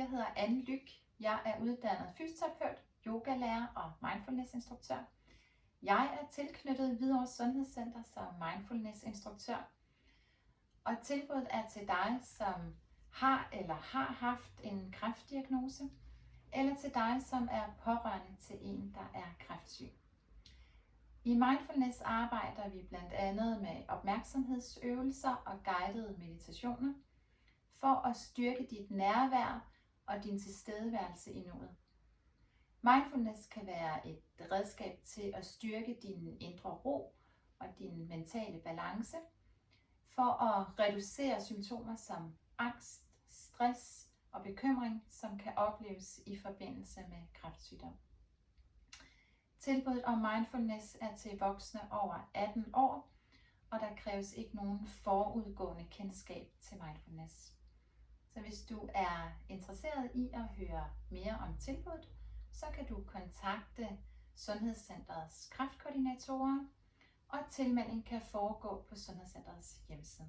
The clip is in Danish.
Jeg hedder Anne Lyk. Jeg er uddannet fysioterapeut, yogalærer og mindfulnessinstruktør. Jeg er tilknyttet Hvidovre Sundhedscenter som mindfulnessinstruktør. Og tilbuddet er til dig, som har eller har haft en kræftdiagnose, eller til dig, som er pårørende til en, der er kræftsyg. I mindfulness arbejder vi blandt andet med opmærksomhedsøvelser og guidede meditationer for at styrke dit nærvær og din tilstedeværelse i nuet. Mindfulness kan være et redskab til at styrke din indre ro og din mentale balance for at reducere symptomer som angst, stress og bekymring, som kan opleves i forbindelse med kræftsygdom. Tilbuddet om mindfulness er til voksne over 18 år, og der kræves ikke nogen forudgående kendskab til mindfulness. Så hvis du er interesseret i at høre mere om tilbuddet, så kan du kontakte Sundhedscenterets kraftkoordinatorer, og tilmelding kan foregå på Sundhedscenterets hjemmeside.